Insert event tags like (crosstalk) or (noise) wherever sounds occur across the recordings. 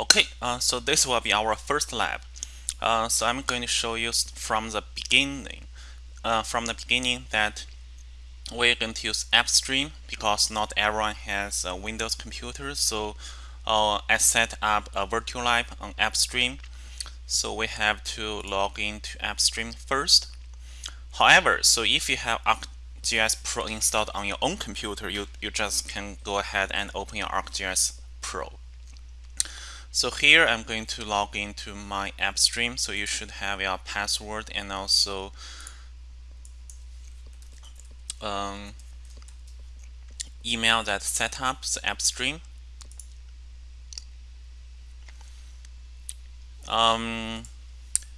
Okay, uh, so this will be our first lab. Uh, so I'm going to show you from the beginning, uh, from the beginning that we're going to use AppStream because not everyone has a Windows computer. So uh, I set up a virtual lab on AppStream. So we have to log into AppStream first. However, so if you have ArcGIS Pro installed on your own computer, you, you just can go ahead and open your ArcGIS Pro. So here I'm going to log into my AppStream. So you should have your password and also um, email that set up the AppStream. Um,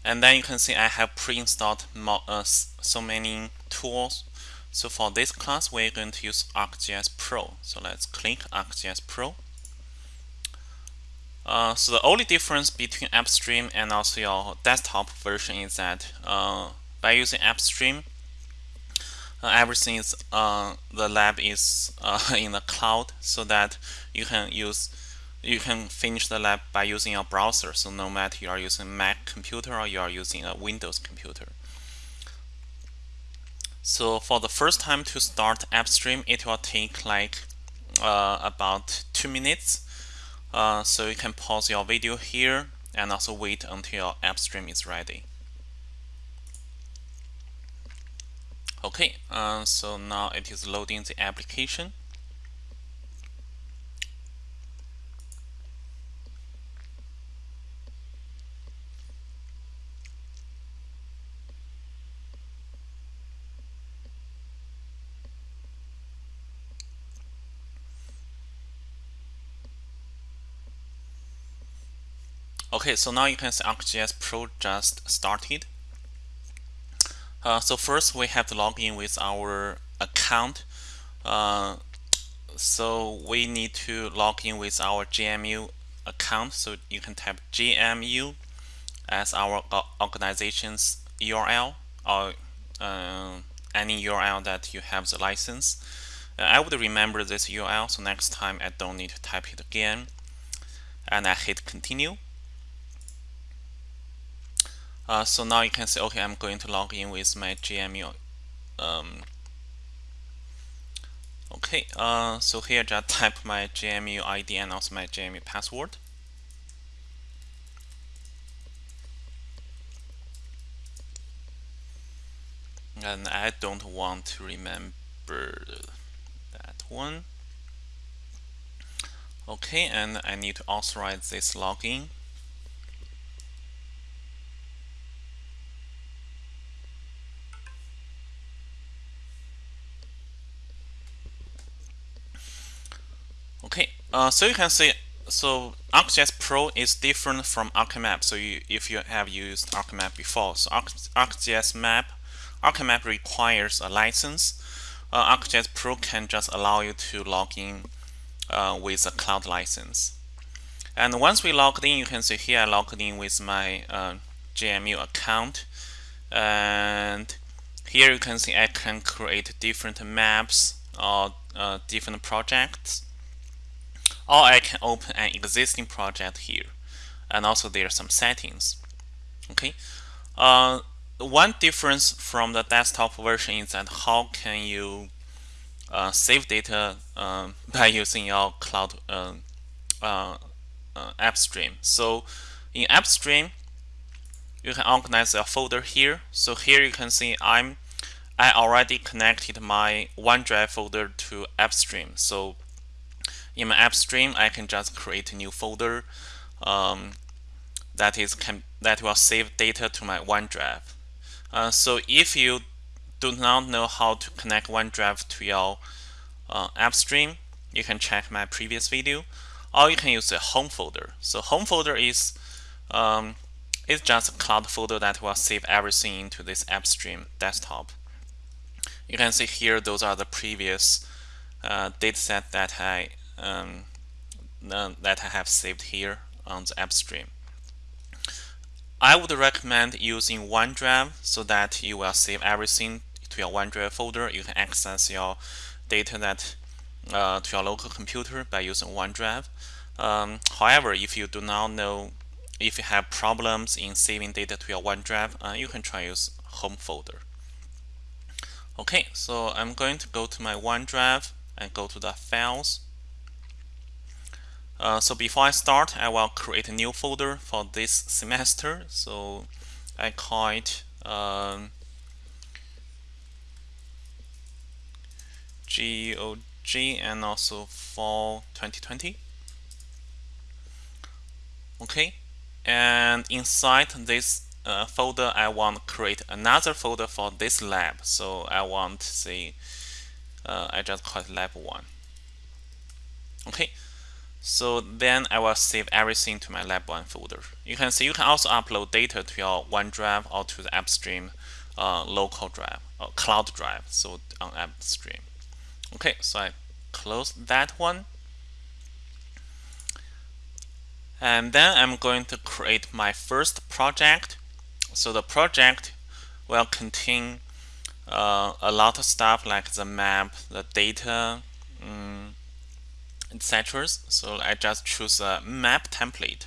and then you can see I have pre-installed uh, so many tools. So for this class, we're going to use ArcGIS Pro. So let's click ArcGIS Pro. Uh, so the only difference between AppStream and also your desktop version is that uh, by using AppStream, uh, everything is uh, the lab is uh, (laughs) in the cloud, so that you can use you can finish the lab by using your browser. So no matter you are using Mac computer or you are using a Windows computer. So for the first time to start AppStream, it will take like about two minutes uh, so you can pause your video here and also wait until your app stream is ready. Okay, uh, so now it is loading the application. Okay, so now you can see ArcGIS Pro just started. Uh, so first we have to log in with our account. Uh, so we need to log in with our GMU account. So you can type GMU as our organization's URL or uh, any URL that you have the license. Uh, I would remember this URL, so next time I don't need to type it again. And I hit continue. Uh, so now you can say, okay, I'm going to log in with my GMU. Um, okay, uh, so here just (laughs) type my GMU ID and also my GMU password. And I don't want to remember that one. Okay, and I need to authorize this login. Okay, uh, so you can see, so ArcGIS Pro is different from ArcMap. So you, if you have used ArcMap before, so Arc, ArcGIS Map, ArcMap requires a license. Uh, ArcGIS Pro can just allow you to log in uh, with a cloud license. And once we logged in, you can see here I logged in with my uh, GMU account. And here you can see I can create different maps or uh, different projects or I can open an existing project here and also there are some settings okay? Uh, one difference from the desktop version is that how can you uh, save data uh, (laughs) by using your cloud uh, uh, uh, AppStream so in AppStream you can organize a folder here. So here you can see I'm I already connected my OneDrive folder to AppStream so in my AppStream, I can just create a new folder um, that is can that will save data to my OneDrive. Uh, so if you do not know how to connect OneDrive to your uh, AppStream, you can check my previous video, or you can use a home folder. So home folder is um, it's just a cloud folder that will save everything into this AppStream desktop. You can see here those are the previous uh, dataset that I um, that I have saved here on the AppStream. I would recommend using OneDrive so that you will save everything to your OneDrive folder. You can access your data that uh, to your local computer by using OneDrive. Um, however, if you do not know, if you have problems in saving data to your OneDrive, uh, you can try use home folder. Okay, so I'm going to go to my OneDrive and go to the files. Uh, so before I start, I will create a new folder for this semester. So I call it um, GOG and also fall 2020. Okay, and inside this uh, folder, I want to create another folder for this lab. So I want to say, uh, I just call it lab one. Okay, so then I will save everything to my lab one folder. You can see you can also upload data to your OneDrive or to the AppStream uh, local drive or cloud drive. So on AppStream. Okay, so I close that one. And then I'm going to create my first project. So the project will contain uh, a lot of stuff like the map, the data, um, etc. So I just choose a map template.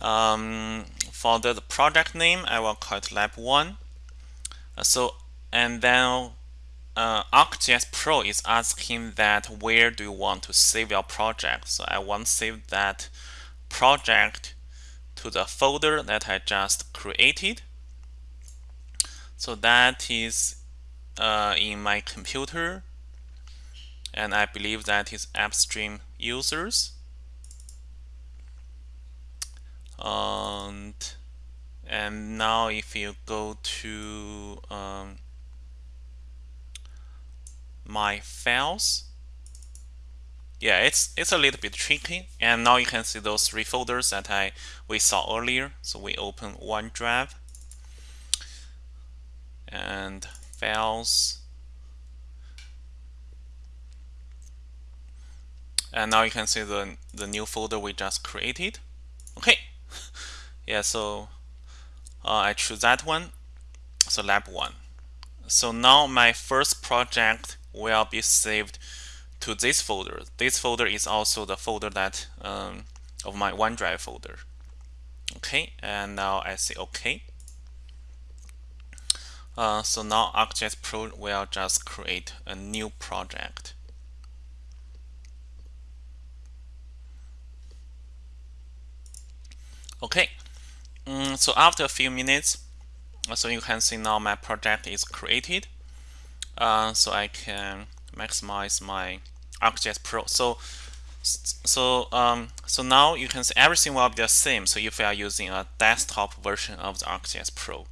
Um, for the project name, I will call it lab1. Uh, so and then uh, ArcGIS Pro is asking that where do you want to save your project. So I want to save that project to the folder that I just created. So that is uh, in my computer and I believe that is AppStream users. And, and now if you go to um, my files. Yeah, it's it's a little bit tricky. And now you can see those three folders that I we saw earlier. So we open OneDrive and files. And now you can see the the new folder we just created. Okay. (laughs) yeah, so uh, I choose that one. So lab one. So now my first project will be saved to this folder. This folder is also the folder that um, of my OneDrive folder. Okay, and now I say OK. Uh, so now ArcGIS Pro will just create a new project. Okay, mm, so after a few minutes, so you can see now my project is created uh, so I can maximize my ArcGIS Pro. So so um, so now you can see everything will be the same. So if you are using a desktop version of the ArcGIS Pro.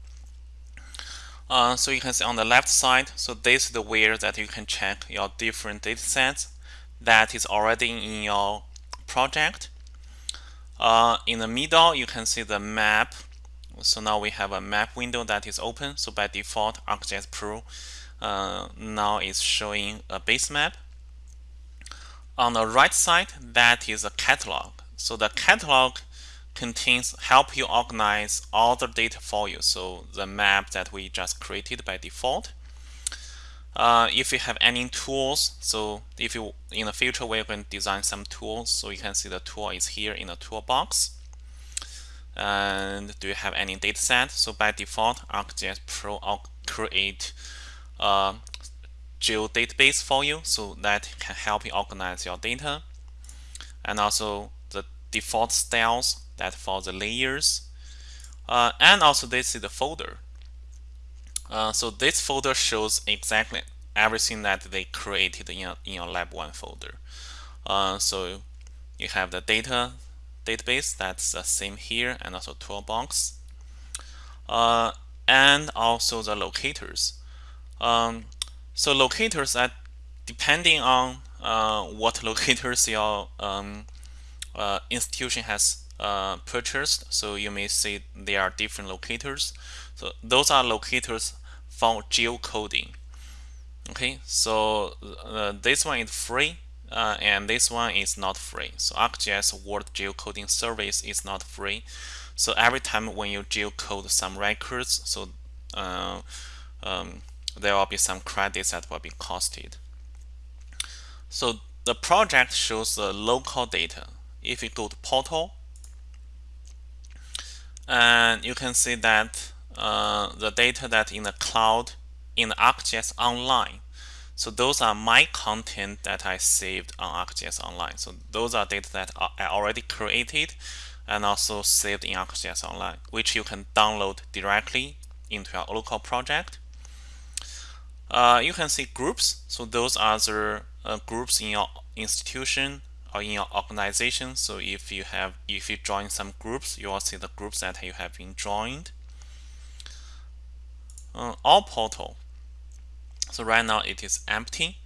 Uh, so you can see on the left side, so this is the where that you can check your different data sets that is already in your project. Uh, in the middle, you can see the map. So now we have a map window that is open. So by default, ArcGIS Pro uh, now is showing a base map. On the right side, that is a catalog. So the catalog contains help you organize all the data for you. So the map that we just created by default. Uh, if you have any tools, so if you in the future we're going to design some tools, so you can see the tool is here in the toolbox. And do you have any data set? So by default, ArcGIS Pro will create uh, geodatabase for you so that can help you organize your data and also the default styles that for the layers uh, and also this is the folder uh, so this folder shows exactly everything that they created in your, in lab 1 folder. Uh, so you have the data database that's the same here and also toolbox. Uh, and also the locators. Um, so locators are depending on uh, what locators your um, uh, institution has uh, purchased. So you may see there are different locators. So those are locators for geocoding. Okay, so uh, this one is free uh, and this one is not free. So ArcGIS World Geocoding Service is not free. So every time when you geocode some records, so uh, um, there will be some credits that will be costed. So the project shows the local data. If you go to portal, and you can see that uh, the data that in the cloud in ArcGIS Online. So those are my content that I saved on ArcGIS Online. So those are data that I already created and also saved in ArcGIS Online, which you can download directly into your local project. Uh, you can see groups. So those are the uh, groups in your institution or in your organization. So if you have, if you join some groups, you will see the groups that you have been joined. Uh, all portal. So right now it is empty.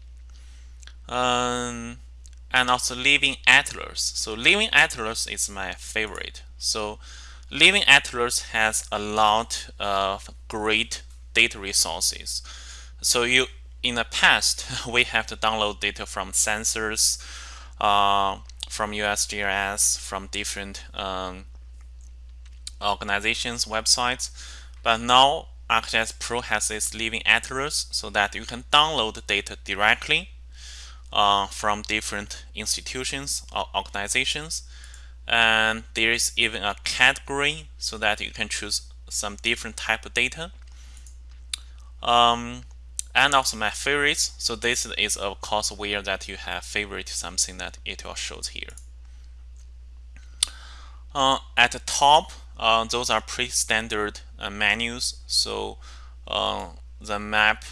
Um, and also Living Atlas. So Living Atlas is my favorite. So Living Atlas has a lot of great data resources. So you in the past (laughs) we have to download data from sensors, uh, from USGS, from different um, organizations' websites. But now ArcGIS Pro has this Living Atlas so that you can download the data directly uh, from different institutions or organizations. And there is even a category so that you can choose some different type of data. Um, and also my favorites. So this is of course where that you have favorite something that it will show here. Uh, at the top, uh, those are pre-standard uh, menus. So uh, the map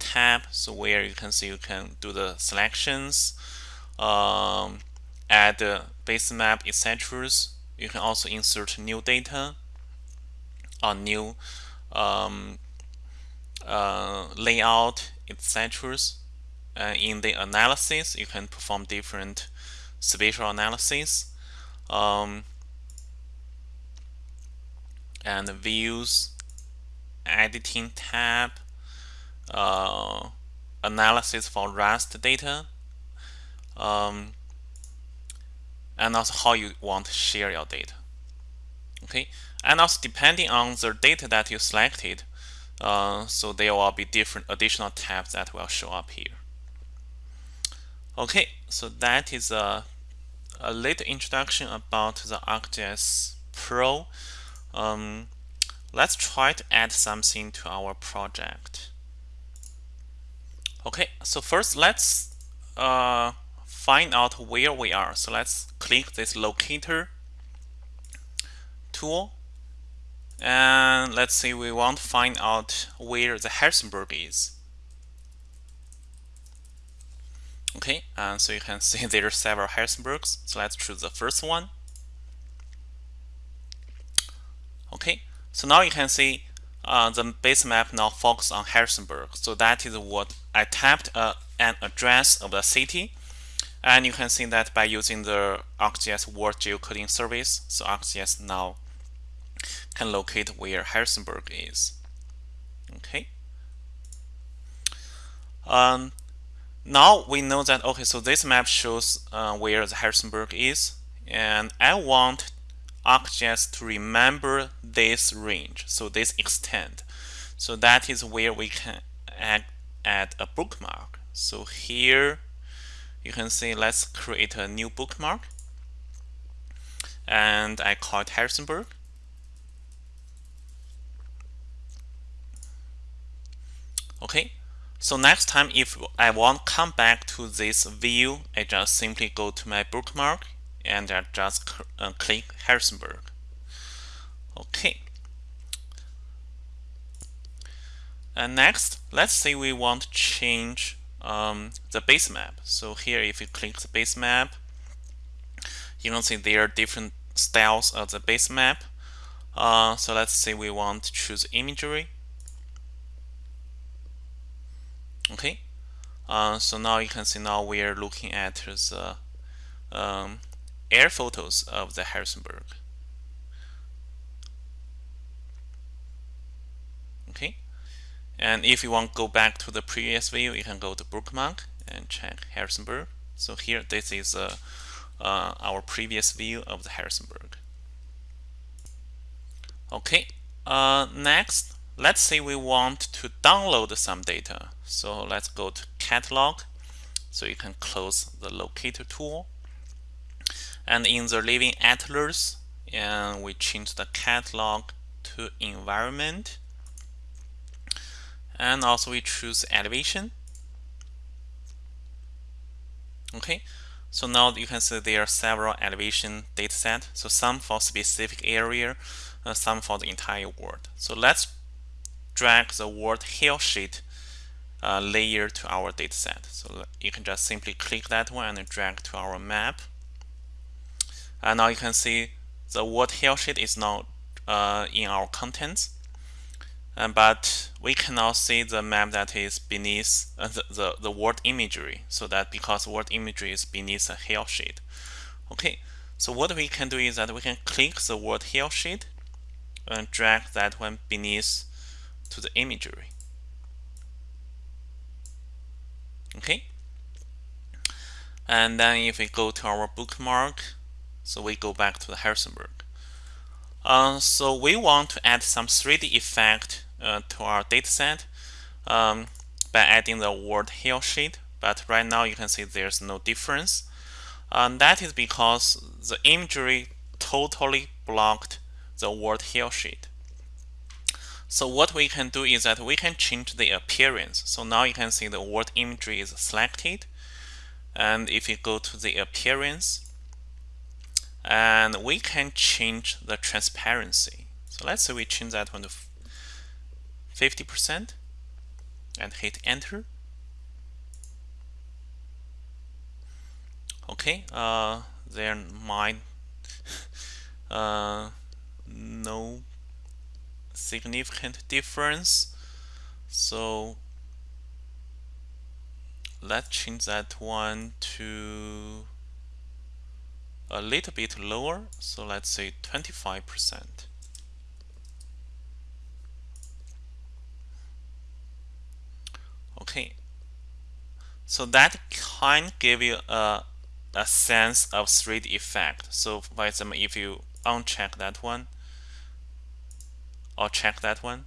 tab, so where you can see you can do the selections, um, add the base map, etc. You can also insert new data or new um, uh, layout, etc. Uh, in the analysis, you can perform different spatial analysis. Um, and views, editing tab, uh, analysis for RAST data, um, and also how you want to share your data. Okay, and also depending on the data that you selected, uh, so there will be different additional tabs that will show up here. Okay, so that is a, a little introduction about the ArcGIS Pro. Um, let's try to add something to our project. Okay, so first let's uh, find out where we are. So let's click this locator tool and let's say we want to find out where the Harrisonburg is. Okay, and so you can (laughs) see there are several Harrisonburgs. So let's choose the first one. Okay, so now you can see uh, the base map now focus on Harrisonburg. So that is what I tapped uh, an address of the city. And you can see that by using the ArcGIS World Geocoding Service, so ArcGIS now can locate where Harrisonburg is. Okay. Um, now we know that, okay, so this map shows uh, where the Harrisonburg is. And I want ArcGIS to remember this range, so this extent. So that is where we can add, add a bookmark. So here you can see let's create a new bookmark and I call it Harrisonburg. Okay, so next time if I want come back to this view, I just simply go to my bookmark and I just uh, click Harrisonburg. Okay. And next, let's say we want to change um, the base map. So here, if you click the base map, you can see there are different styles of the base map. Uh, so let's say we want to choose imagery. Okay. Uh, so now you can see now we are looking at the um, air photos of the Harrisonburg. Okay, and if you want to go back to the previous view, you can go to bookmark and check Harrisonburg. So here, this is uh, uh, our previous view of the Harrisonburg. Okay, uh, next, let's say we want to download some data. So let's go to catalog So you can close the locator tool. And in the living atlas, and we change the catalog to environment. And also we choose elevation. Okay, so now you can see there are several elevation dataset. So some for specific area, uh, some for the entire world. So let's drag the world hillshade uh, layer to our dataset. So you can just simply click that one and drag to our map. And now you can see the world hillshade is now uh, in our contents. Uh, but we can now see the map that is beneath uh, the, the, the world imagery. So that because world imagery is beneath a hillshade. Okay, so what we can do is that we can click the world hillshade and drag that one beneath to the imagery. Okay. And then if we go to our bookmark, so we go back to the Harrisonburg. Uh, so we want to add some 3D effect uh, to our dataset um, by adding the world hillshade. But right now you can see there's no difference. And that is because the imagery totally blocked the world hillshade. So what we can do is that we can change the appearance. So now you can see the word imagery is selected. And if you go to the appearance, and we can change the transparency. So let's say we change that one to 50% and hit enter. Okay, uh, there might (laughs) uh, no significant difference. So let's change that one to a little bit lower. So let's say 25%. Okay. So that kind give you a, a sense of 3D effect. So for example, if you uncheck that one, or check that one.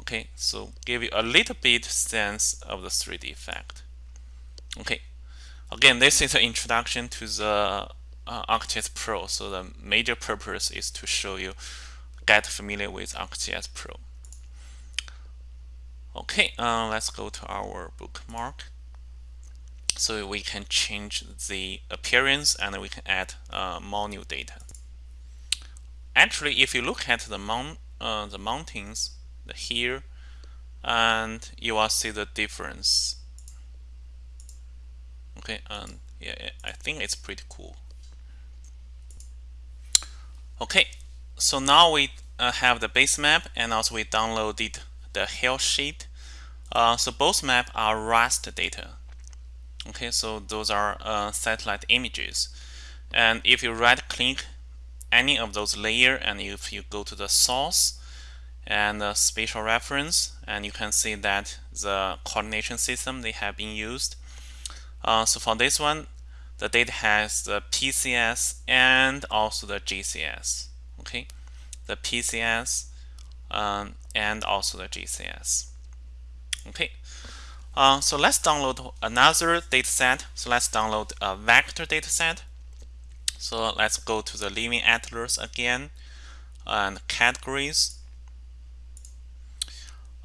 Okay, so give you a little bit sense of the 3D effect. Okay, again, this is an introduction to the uh, ArcGIS Pro. So the major purpose is to show you get familiar with ArcGIS Pro. Okay, uh, let's go to our bookmark. So we can change the appearance and we can add uh, more new data actually if you look at the mount uh, the mountains here and you will see the difference. Okay and yeah I think it's pretty cool. Okay so now we uh, have the base map and also we downloaded the hill shade. Uh, so both maps are raster data. Okay so those are uh, satellite images. And if you right click any of those layer and if you go to the source and the spatial reference and you can see that the coordination system they have been used. Uh, so for this one the data has the PCS and also the GCS okay? The PCS um, and also the GCS okay? Uh, so let's download another dataset. So let's download a vector dataset so let's go to the Living Atlas again and categories.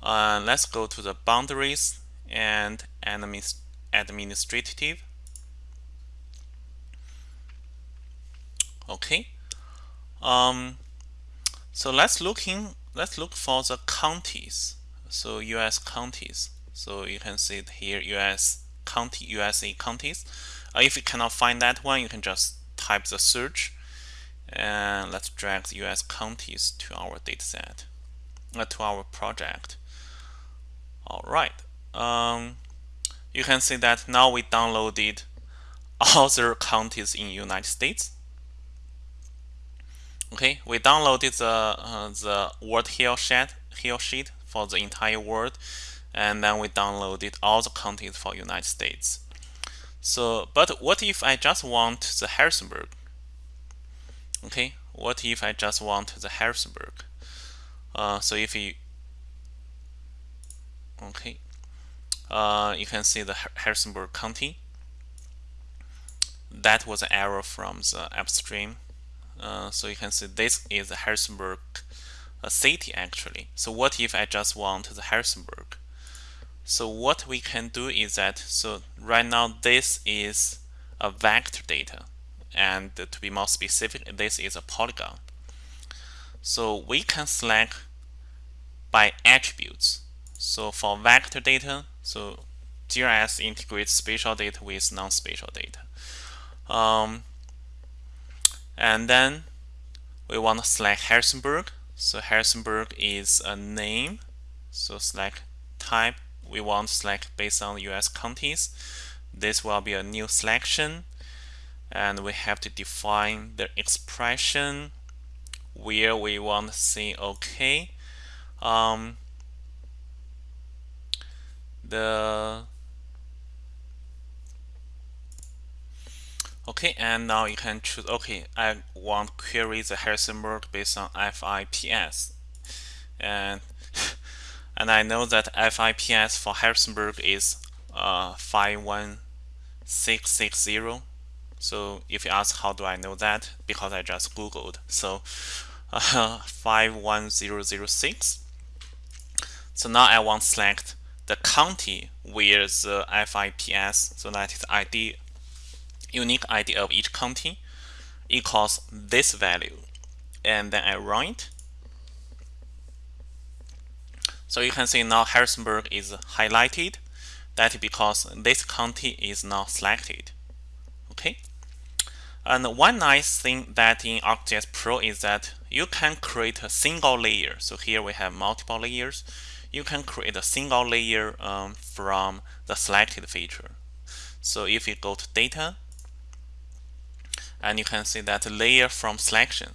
Uh, let's go to the boundaries and administrative. Okay. Um, so let's looking let's look for the counties. So U.S. counties. So you can see it here U.S. county USA counties. Uh, if you cannot find that one, you can just type the search and let's drag the US counties to our dataset, uh, to our project. All right. Um, you can see that now we downloaded other counties in United States. Okay, we downloaded the uh, the world hill shade, hill shade for the entire world, and then we downloaded all the counties for United States. So, but what if I just want the Harrisonburg? Okay, what if I just want the Harrisonburg? Uh, so if you, okay, uh, you can see the Harrisonburg County. That was an error from the AppStream. Uh, so you can see this is the Harrisonburg uh, city actually. So what if I just want the Harrisonburg? So what we can do is that, so right now this is a vector data. And to be more specific, this is a polygon. So we can select by attributes. So for vector data, so GIS integrates spatial data with non-spatial data. Um, and then we want to select Harrisonburg. So Harrisonburg is a name. So select type. We want select based on US counties. This will be a new selection. And we have to define the expression where we want to say OK. Um, the okay and now you can choose okay I want query the Harrisonburg based on FIPS and and I know that FIPS for Harrisonburg is uh, 51660 so if you ask how do I know that? Because I just googled. So uh, (laughs) 51006 so now I want to select the county where the FIPS, so that is ID, unique ID of each county, equals this value. And then I run it. So you can see now Harrisonburg is highlighted. That is because this county is now selected. Okay. And one nice thing that in ArcGIS Pro is that you can create a single layer. So here we have multiple layers you can create a single layer um, from the selected feature. So if you go to data, and you can see that layer from selection,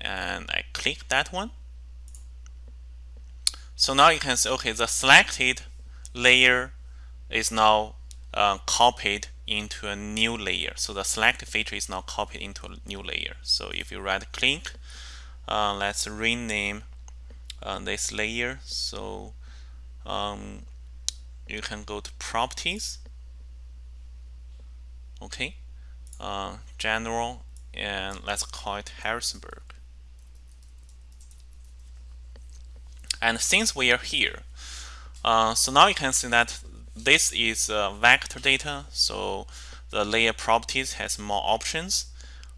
and I click that one. So now you can see, okay, the selected layer is now uh, copied into a new layer. So the select feature is now copied into a new layer. So if you right click, uh, let's rename uh, this layer so um, you can go to properties okay uh, general and let's call it Harrisonburg and since we are here uh, so now you can see that this is uh, vector data so the layer properties has more options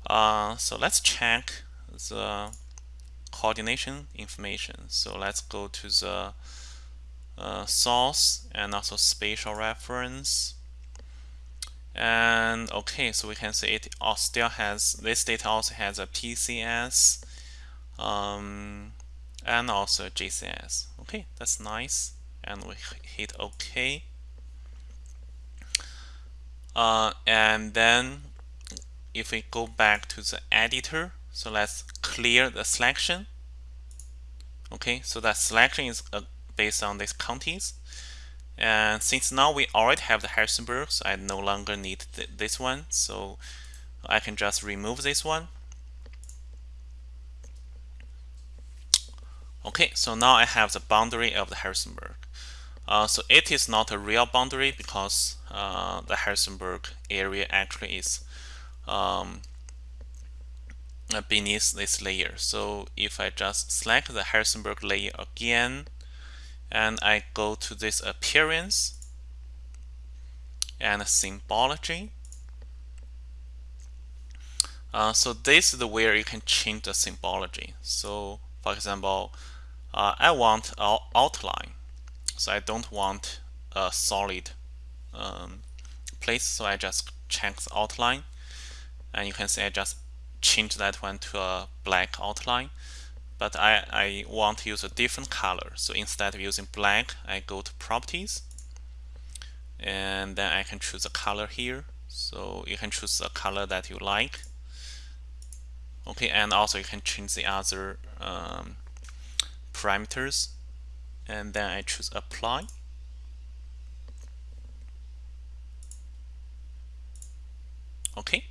uh, so let's check the coordination information. So let's go to the uh, source and also spatial reference. And okay, so we can see it still has this data also has a PCS um, and also GCS. Okay, that's nice. And we hit OK. Uh, and then if we go back to the editor, so let's clear the selection. Okay, so that selection is uh, based on these counties. And since now we already have the Harrisonburg, so I no longer need th this one. So I can just remove this one. Okay, so now I have the boundary of the Harrisonburg. Uh, so it is not a real boundary because uh, the Harrisonburg area actually is um, beneath this layer. So if I just select the Harrisonburg layer again, and I go to this appearance and symbology. Uh, so this is the where you can change the symbology. So for example, uh, I want an outline. So I don't want a solid um, place. So I just check the outline. And you can see I just change that one to a black outline but I, I want to use a different color so instead of using black I go to properties and then I can choose a color here so you can choose a color that you like okay and also you can change the other um, parameters. And then I choose apply. Okay.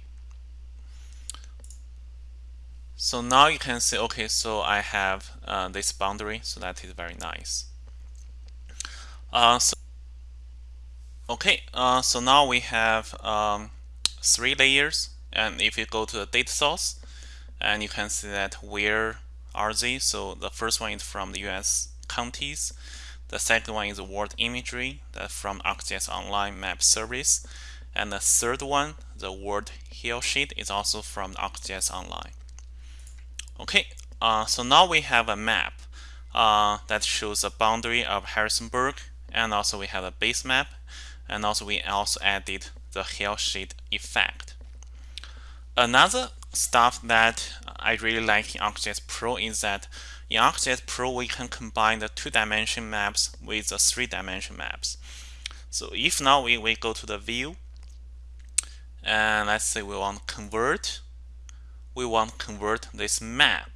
So now you can see, okay, so I have uh, this boundary, so that is very nice. Uh, so Okay, uh, so now we have um, three layers. And if you go to the data source and you can see that where are they? So the first one is from the US counties. The second one is world imagery that from ArcGIS Online Map Service. And the third one the world hill shade is also from ArcGIS Online. Okay uh, so now we have a map uh, that shows the boundary of Harrisonburg and also we have a base map and also we also added the hill shade effect. Another stuff that I really like in ArcGIS Pro is that in ArcGIS Pro we can combine the two-dimension maps with the three-dimension maps. So if now we, we go to the view and let's say we want to convert, we want convert this map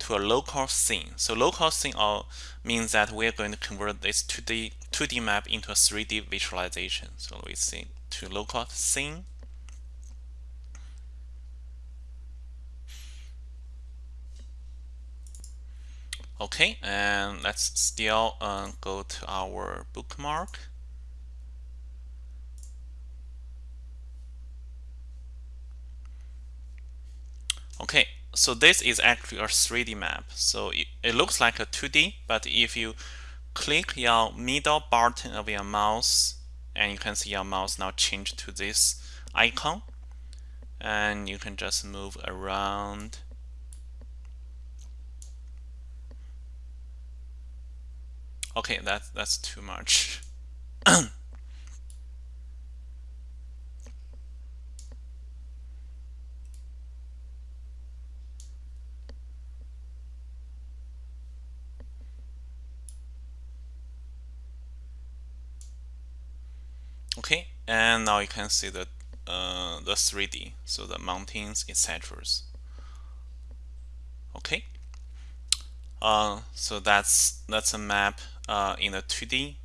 to a local scene. So local scene uh, means that we're going to convert this 2D, 2D map into a 3D visualization. So we see to local scene. Okay, and let's still uh, go to our bookmark. Okay, so this is actually a 3D map. So it, it looks like a 2D, but if you click your middle button of your mouse, and you can see your mouse now change to this icon, and you can just move around. Okay, that's that's too much. (clears throat) okay and now you can see the uh, the 3D so the mountains etc okay uh, so that's that's a map uh, in the 2D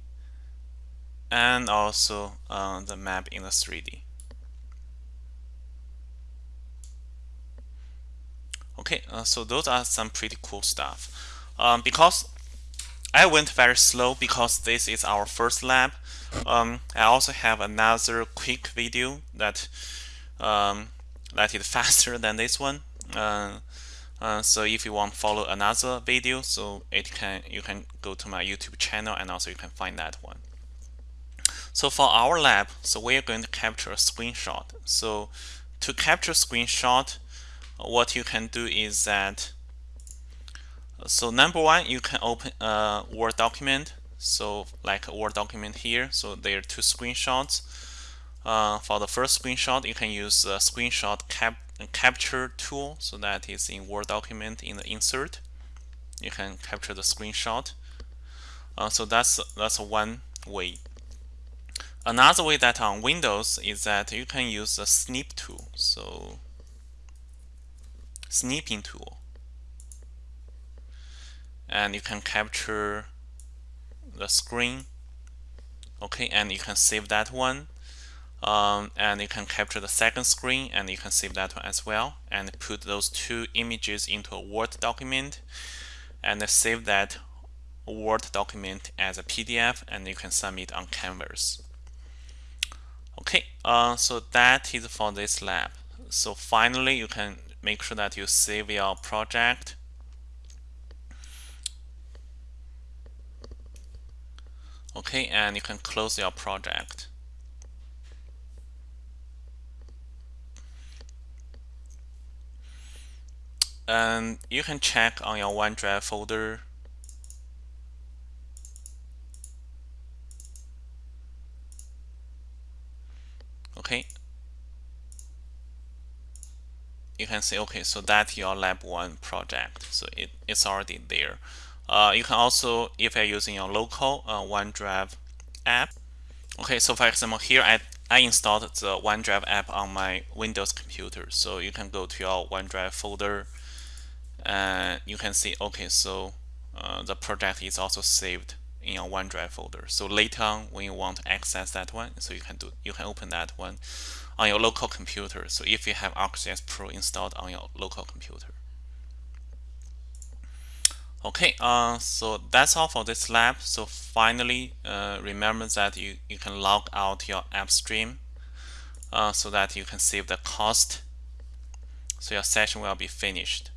and also uh, the map in the 3D okay uh, so those are some pretty cool stuff. Um, because I went very slow because this is our first lab. Um, I also have another quick video that um, that is (laughs) faster than this one. Uh, uh, so if you want to follow another video, so it can you can go to my YouTube channel and also you can find that one. So for our lab, so we're going to capture a screenshot. So to capture a screenshot, what you can do is that so number one, you can open a Word document so like a Word document here so there are two screenshots uh, for the first screenshot you can use the screenshot cap capture tool so that is in Word document in the insert. You can capture the screenshot. Uh, so that's that's one way. Another way that on Windows is that you can use the snip tool. So snipping tool. And you can capture the screen. Okay and you can save that one um, and you can capture the second screen and you can save that one as well and put those two images into a Word document and save that Word document as a PDF and you can submit on Canvas. Okay, uh, so that is for this lab. So finally, you can make sure that you save your project okay and you can close your project and you can check on your OneDrive folder. Okay. You can say okay so that's your lab 1 project so it, it's already there. Uh, you can also, if you're using your local uh, OneDrive app, okay, so for example, here I, I installed the OneDrive app on my Windows computer. So you can go to your OneDrive folder and you can see, okay, so uh, the project is also saved in your OneDrive folder. So later on, when you want to access that one, so you can do, you can open that one on your local computer. So if you have ArcGIS Pro installed on your local computer. Okay, uh, so that's all for this lab. So finally, uh, remember that you, you can log out your app stream uh, so that you can save the cost. So your session will be finished.